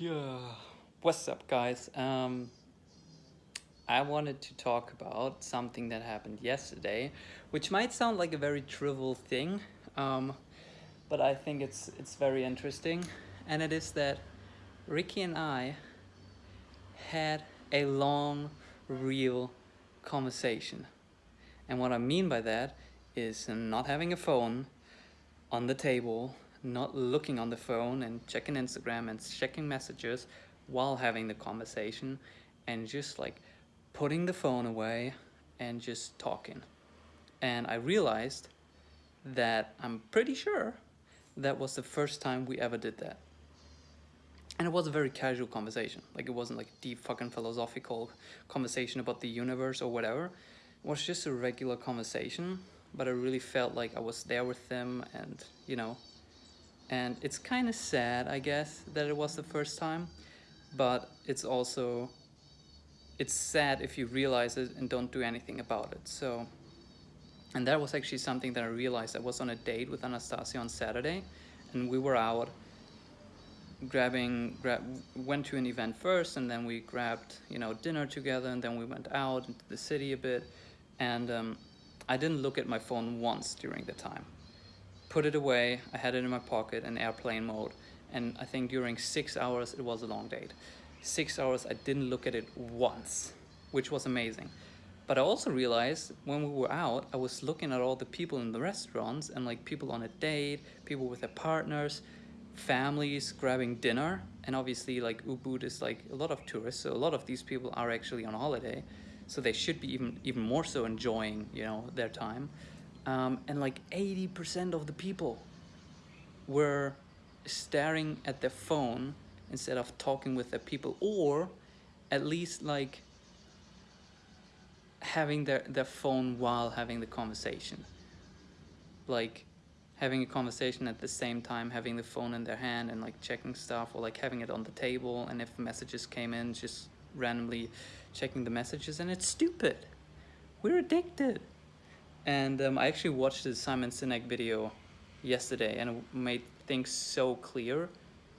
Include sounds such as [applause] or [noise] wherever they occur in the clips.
Yeah. What's up, guys? Um, I wanted to talk about something that happened yesterday, which might sound like a very trivial thing, um, but I think it's it's very interesting, and it is that Ricky and I had a long, real conversation, and what I mean by that is not having a phone on the table not looking on the phone and checking Instagram and checking messages while having the conversation and just like putting the phone away and just talking. And I realized that I'm pretty sure that was the first time we ever did that. And it was a very casual conversation. Like it wasn't like a deep fucking philosophical conversation about the universe or whatever. It was just a regular conversation, but I really felt like I was there with them and, you know, and it's kind of sad I guess that it was the first time but it's also it's sad if you realize it and don't do anything about it. So and that was actually something that I realized. I was on a date with Anastasia on Saturday and we were out grabbing grab went to an event first and then we grabbed you know dinner together and then we went out into the city a bit. And um, I didn't look at my phone once during the time put it away, I had it in my pocket in airplane mode, and I think during six hours it was a long date. Six hours I didn't look at it once, which was amazing. But I also realized when we were out, I was looking at all the people in the restaurants and like people on a date, people with their partners, families grabbing dinner. And obviously like Ubud is like a lot of tourists. So a lot of these people are actually on holiday. So they should be even, even more so enjoying, you know, their time um, and like 80% of the people were staring at their phone instead of talking with their people or at least like having their, their phone while having the conversation. Like having a conversation at the same time having the phone in their hand and like checking stuff or like having it on the table and if messages came in just randomly checking the messages and it's stupid. We're addicted and um, I actually watched the Simon Sinek video yesterday and it made things so clear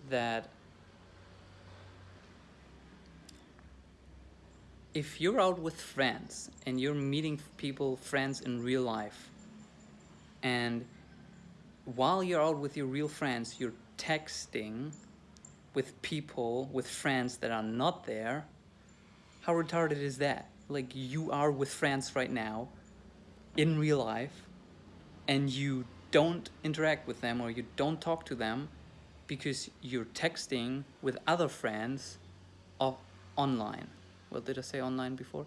that if you're out with friends and you're meeting people, friends in real life, and while you're out with your real friends, you're texting with people, with friends that are not there, how retarded is that? Like you are with friends right now, in real life and you don't interact with them or you don't talk to them because you're texting with other friends off online. Well, did I say online before?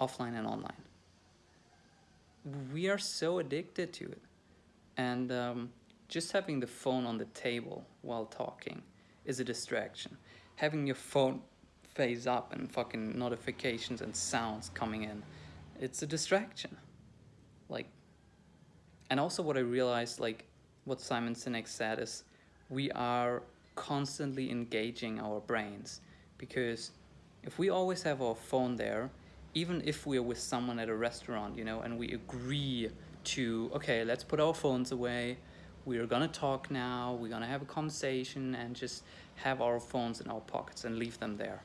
Offline and online. We are so addicted to it. And um, just having the phone on the table while talking is a distraction. Having your phone face up and fucking notifications and sounds coming in, it's a distraction and also what I realized like what Simon Sinek said is we are constantly engaging our brains because if we always have our phone there even if we're with someone at a restaurant you know and we agree to okay let's put our phones away we're gonna talk now we're gonna have a conversation and just have our phones in our pockets and leave them there.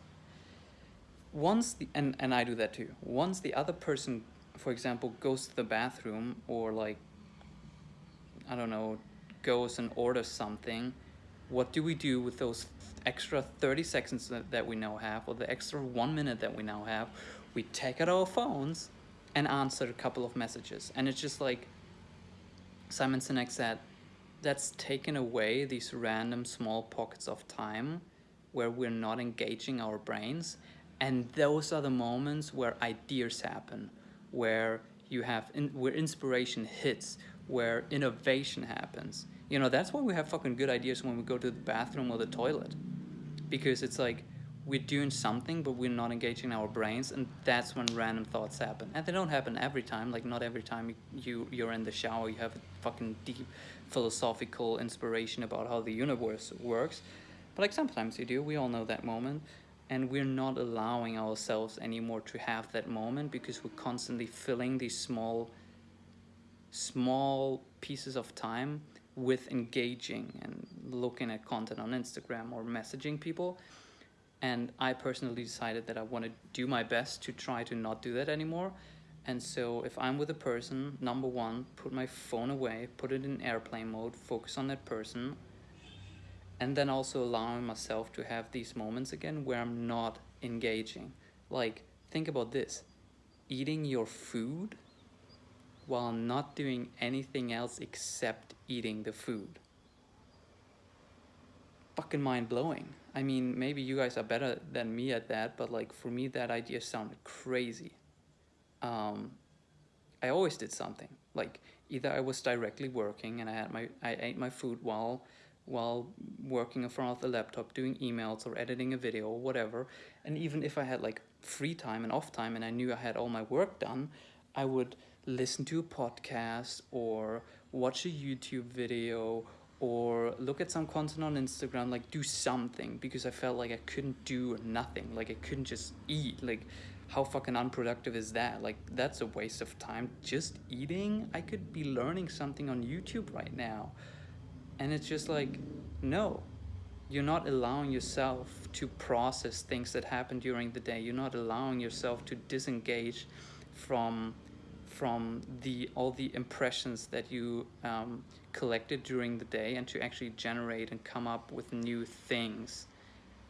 Once the and and I do that too. Once the other person for example, goes to the bathroom or like, I don't know, goes and orders something, what do we do with those extra 30 seconds that, we now have or the extra one minute that we now have? We take out our phones and answer a couple of messages. And it's just like Simon Sinek said, that's taken away these random small pockets of time where we're not engaging our brains. And those are the moments where ideas happen, where you have in, where inspiration hits, where innovation happens. You know, that's why we have fucking good ideas when we go to the bathroom or the toilet. Because it's like we're doing something but we're not engaging our brains and that's when random thoughts happen. And they don't happen every time, like not every time you you're in the shower you have a fucking deep philosophical inspiration about how the universe works. But like sometimes you do, we all know that moment and we're not allowing ourselves anymore to have that moment because we're constantly filling these small small pieces of time with engaging and looking at content on Instagram or messaging people and I personally decided that I want to do my best to try to not do that anymore. And so if I'm with a person, number one, put my phone away, put it in airplane mode, focus on that person, and then also allowing myself to have these moments again where I'm not engaging. Like, think about this eating your food while not doing anything else except eating the food fucking mind blowing. I mean, maybe you guys are better than me at that, but like for me, that idea sounded crazy. Um, I always did something like either I was directly working and I had my I ate my food while while working in front of the laptop doing emails or editing a video or whatever and even if I had like free time and off time and I knew I had all my work done I would listen to a podcast or watch a YouTube video or look at some content on Instagram, like do something because I felt like I couldn't do nothing. Like I couldn't just eat. Like how fucking unproductive is that? Like that's a waste of time. Just eating? I could be learning something on YouTube right now. And it's just like, no. You're not allowing yourself to process things that happen during the day. You're not allowing yourself to disengage from from the all the impressions that you um, collected during the day and to actually generate and come up with new things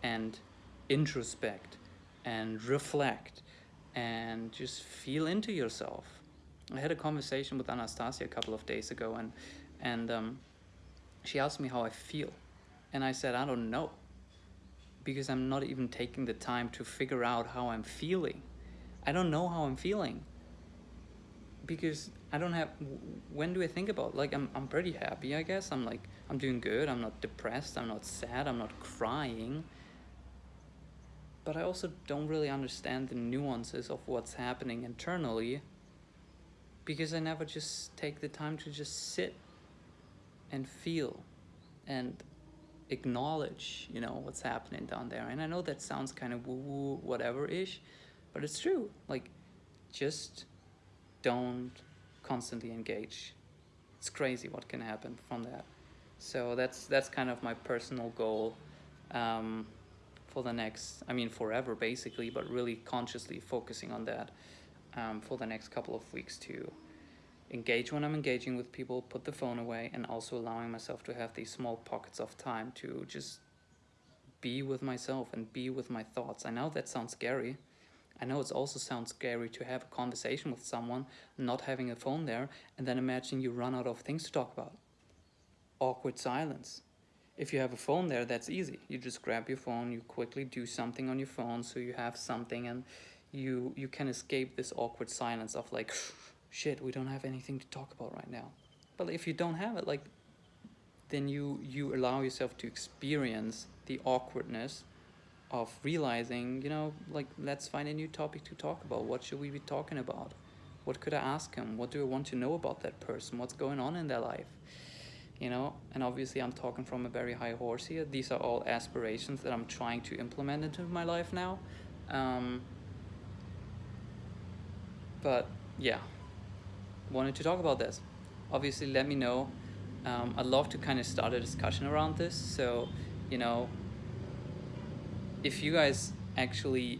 and introspect and reflect and just feel into yourself. I had a conversation with Anastasia a couple of days ago and and um, she asked me how I feel and I said I don't know because I'm not even taking the time to figure out how I'm feeling. I don't know how I'm feeling because I don't have when do I think about like I'm I'm pretty happy I guess. I'm like I'm doing good. I'm not depressed. I'm not sad. I'm not crying. But I also don't really understand the nuances of what's happening internally because I never just take the time to just sit and feel and acknowledge you know what's happening down there. And I know that sounds kind of woo woo whatever ish but it's true. Like just don't constantly engage. It's crazy what can happen from that. So that's that's kind of my personal goal um, for the next, I mean forever basically, but really consciously focusing on that um, for the next couple of weeks to engage when I'm engaging with people, put the phone away, and also allowing myself to have these small pockets of time to just be with myself and be with my thoughts. I know that sounds scary. I know it also sounds scary to have a conversation with someone, not having a phone there, and then imagine you run out of things to talk about. Awkward silence. If you have a phone there, that's easy. You just grab your phone, you quickly do something on your phone so you have something and you you can escape this awkward silence of like, [sighs] shit, we don't have anything to talk about right now. But if you don't have it, like, then you, you allow yourself to experience the awkwardness of realizing, you know, like let's find a new topic to talk about. What should we be talking about? What could I ask him? What do I want to know about that person? What's going on in their life? You know, and obviously I'm talking from a very high horse here. These are all aspirations that I'm trying to implement into my life now. Um, but yeah, wanted to talk about this. Obviously, let me know. Um, I'd love to kind of start a discussion around this. So, you know, if you guys actually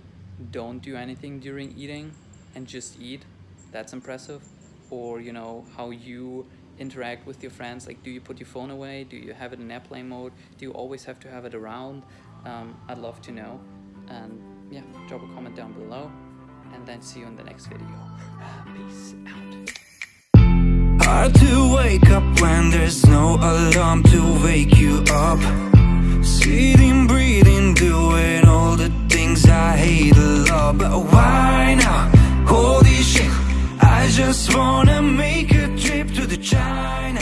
don't do anything during eating and just eat, that's impressive. Or, you know, how you interact with your friends. Like, do you put your phone away? Do you have it in airplane mode? Do you always have to have it around? Um, I'd love to know. And yeah, drop a comment down below. And then see you in the next video. [sighs] Peace out. Hard to wake up when there's no alarm to wake you up. Sitting, breathing, doing all the things I hate a lot But why now? Holy shit I just wanna make a trip to the China